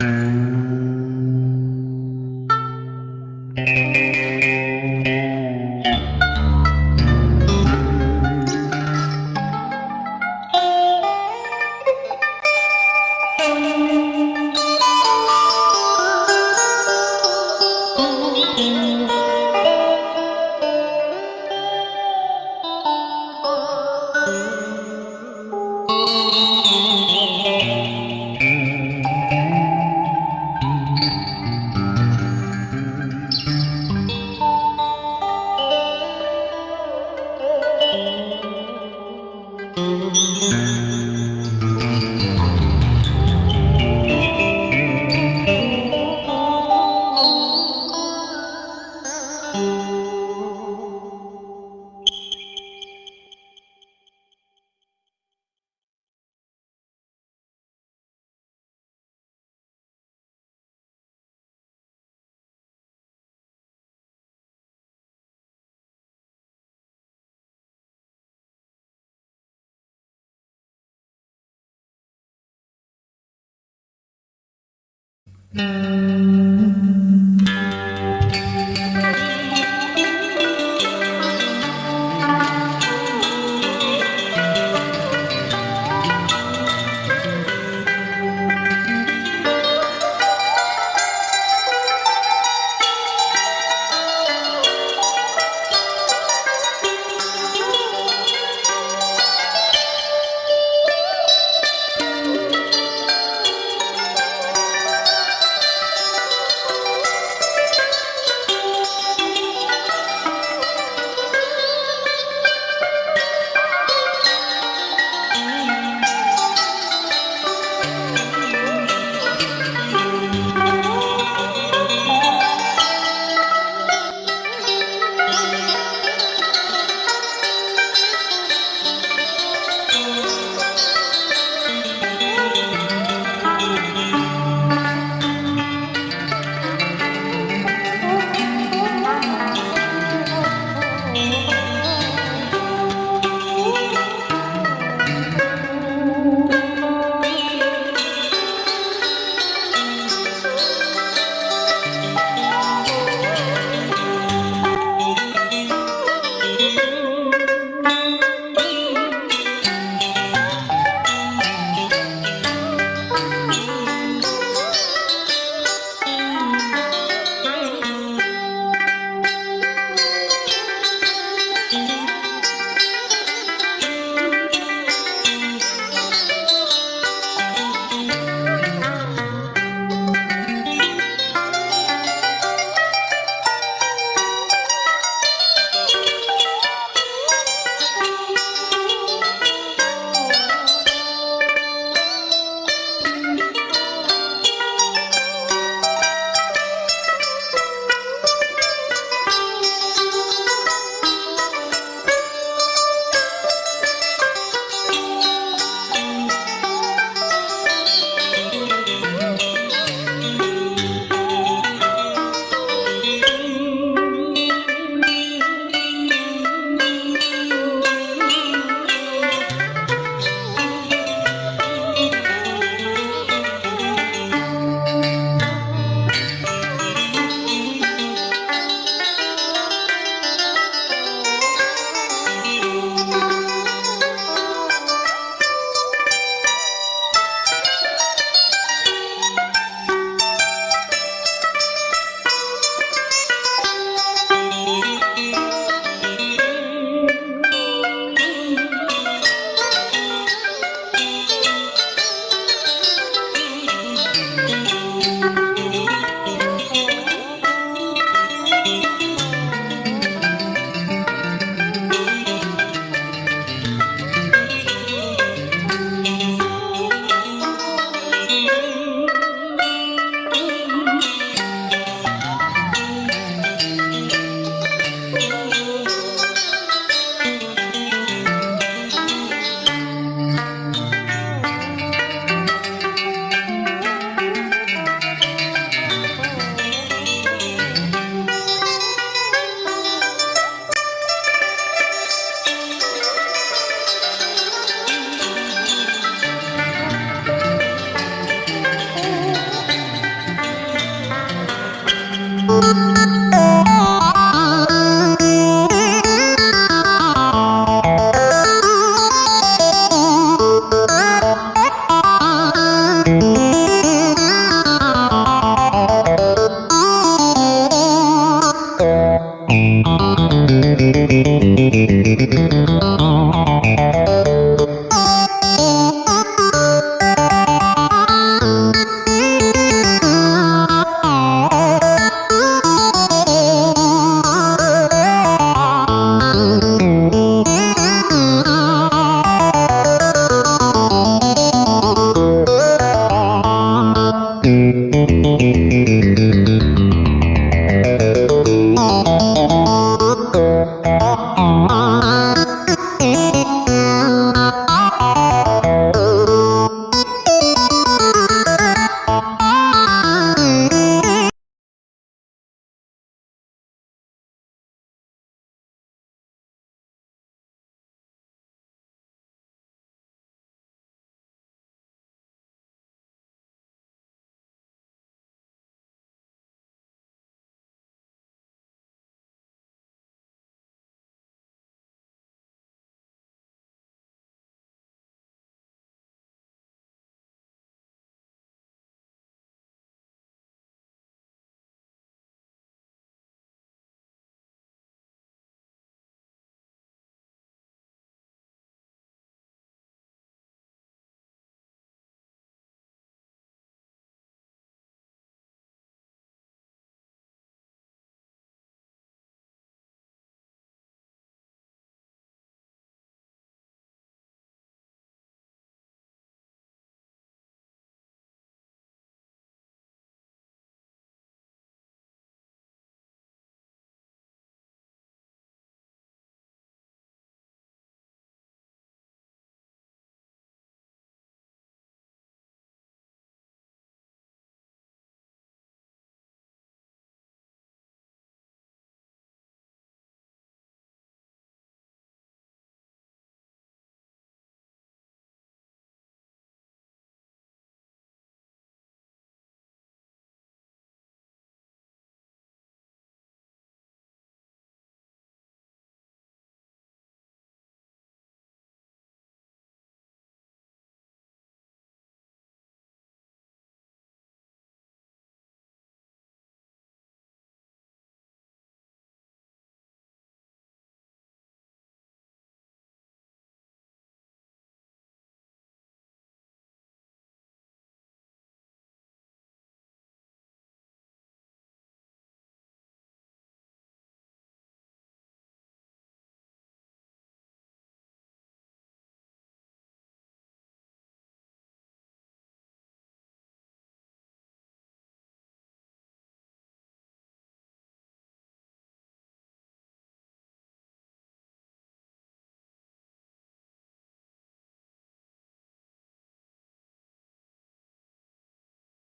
Oh. Mm-hmm.